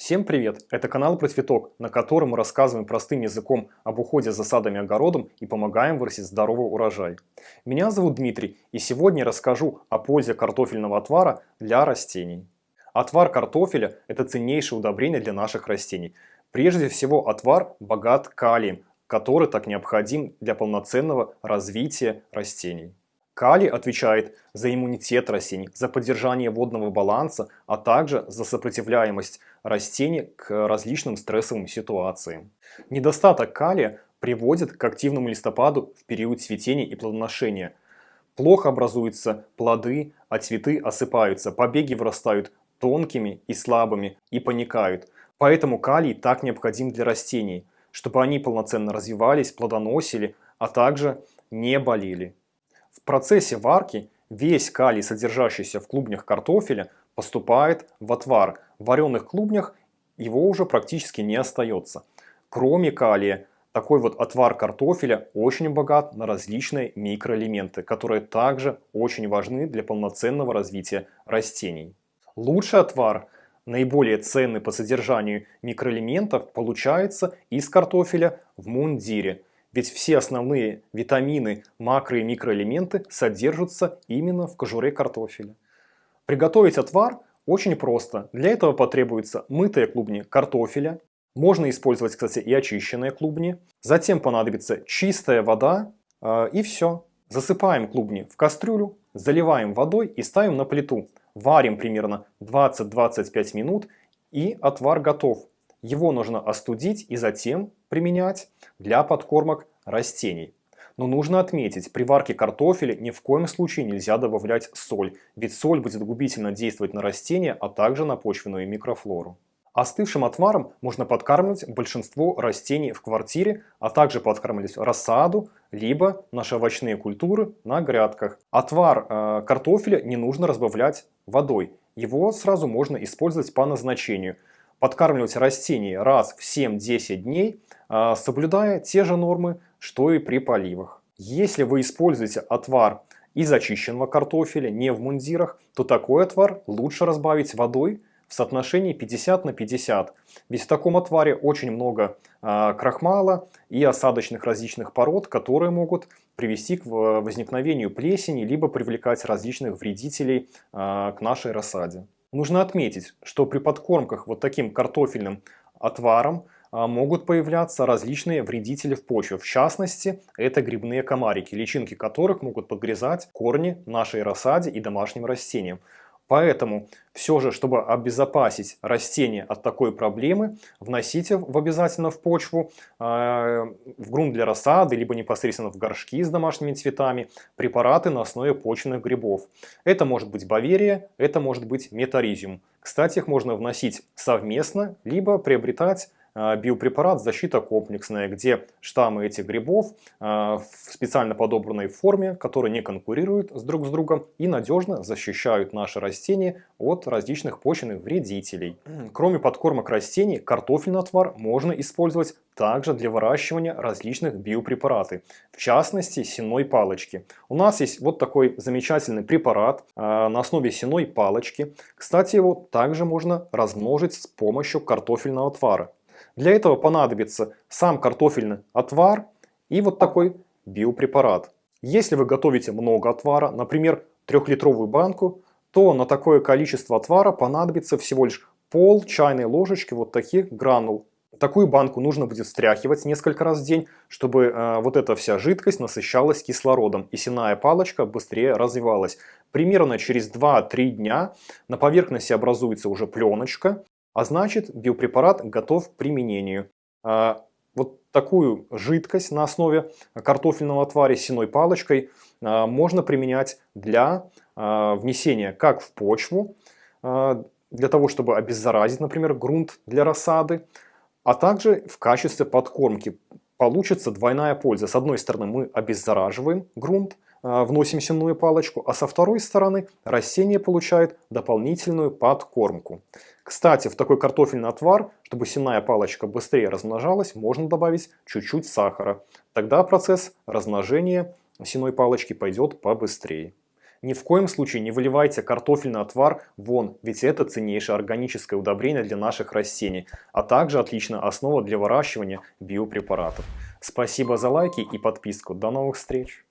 Всем привет! Это канал про цветок, на котором мы рассказываем простым языком об уходе за садом и огородом и помогаем вырастить здоровый урожай. Меня зовут Дмитрий, и сегодня расскажу о пользе картофельного отвара для растений. Отвар картофеля – это ценнейшее удобрение для наших растений. Прежде всего, отвар богат калием, который так необходим для полноценного развития растений. Калий отвечает за иммунитет растений, за поддержание водного баланса, а также за сопротивляемость растений к различным стрессовым ситуациям. Недостаток калия приводит к активному листопаду в период цветения и плодоношения. Плохо образуются плоды, а цветы осыпаются, побеги вырастают тонкими и слабыми и паникают. Поэтому калий так необходим для растений, чтобы они полноценно развивались, плодоносили, а также не болели. В процессе варки весь калий, содержащийся в клубнях картофеля, поступает в отвар. В вареных клубнях его уже практически не остается. Кроме калия, такой вот отвар картофеля очень богат на различные микроэлементы, которые также очень важны для полноценного развития растений. Лучший отвар, наиболее ценный по содержанию микроэлементов, получается из картофеля в мундире – ведь все основные витамины, макро- и микроэлементы содержатся именно в кожуре картофеля. Приготовить отвар очень просто. Для этого потребуются мытые клубни картофеля. Можно использовать, кстати, и очищенные клубни. Затем понадобится чистая вода э, и все. Засыпаем клубни в кастрюлю, заливаем водой и ставим на плиту. Варим примерно 20-25 минут и отвар готов. Его нужно остудить и затем применять для подкормок растений. Но нужно отметить, при варке картофеля ни в коем случае нельзя добавлять соль, ведь соль будет губительно действовать на растения, а также на почвенную микрофлору. Остывшим отваром можно подкармливать большинство растений в квартире, а также подкармливать рассаду, либо наши овощные культуры на грядках. Отвар э, картофеля не нужно разбавлять водой, его сразу можно использовать по назначению – подкармливать растения раз в 7-10 дней, а, соблюдая те же нормы, что и при поливах. Если вы используете отвар из очищенного картофеля, не в мундирах, то такой отвар лучше разбавить водой в соотношении 50 на 50. Ведь в таком отваре очень много э, крахмала и осадочных различных пород, которые могут привести к возникновению плесени, либо привлекать различных вредителей э, к нашей рассаде. Нужно отметить, что при подкормках вот таким картофельным отваром а, могут появляться различные вредители в почве. В частности, это грибные комарики, личинки которых могут подгрызать корни нашей рассаде и домашним растениям. Поэтому все же, чтобы обезопасить растения от такой проблемы, вносите в обязательно в почву, э, в грунт для рассады, либо непосредственно в горшки с домашними цветами, препараты на основе почвенных грибов. Это может быть баверия, это может быть метаризиум. Кстати, их можно вносить совместно, либо приобретать а, биопрепарат «Защита комплексная», где штаммы этих грибов а, в специально подобранной форме, которые не конкурируют с друг с другом и надежно защищают наши растения от различных почвенных вредителей. Кроме подкормок растений, картофельный отвар можно использовать также для выращивания различных биопрепараты, в частности сеной палочки. У нас есть вот такой замечательный препарат э, на основе сеной палочки. Кстати, его также можно размножить с помощью картофельного отвара. Для этого понадобится сам картофельный отвар и вот такой биопрепарат. Если вы готовите много отвара, например, трехлитровую банку, то на такое количество отвара понадобится всего лишь пол чайной ложечки вот таких гранул. Такую банку нужно будет встряхивать несколько раз в день, чтобы э, вот эта вся жидкость насыщалась кислородом и сенная палочка быстрее развивалась. Примерно через 2-3 дня на поверхности образуется уже пленочка, а значит, биопрепарат готов к применению. А, вот такую жидкость на основе картофельного отвара с сеной палочкой а, можно применять для а, внесения как в почву, для того, чтобы обеззаразить, например, грунт для рассады, а также в качестве подкормки. Получится двойная польза. С одной стороны мы обеззараживаем грунт, вносим сенную палочку, а со второй стороны растение получает дополнительную подкормку. Кстати, в такой картофельный отвар, чтобы сенная палочка быстрее размножалась, можно добавить чуть-чуть сахара. Тогда процесс размножения сеной палочки пойдет побыстрее. Ни в коем случае не выливайте картофельный отвар вон, ведь это ценнейшее органическое удобрение для наших растений, а также отличная основа для выращивания биопрепаратов. Спасибо за лайки и подписку. До новых встреч!